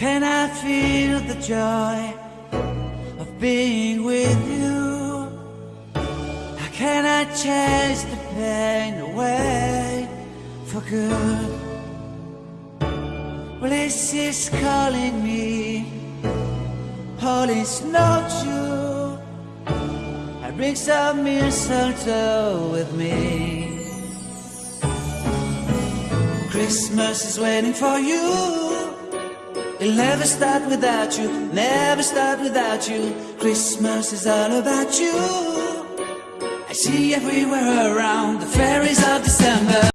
can I feel the joy of being with you? How can I chase the pain away for good? Well, this is calling me, all is not true. I bring some mistletoe with me. Christmas is waiting for you. It'll never start without you, never start without you. Christmas is all about you. I see everywhere around the fairies.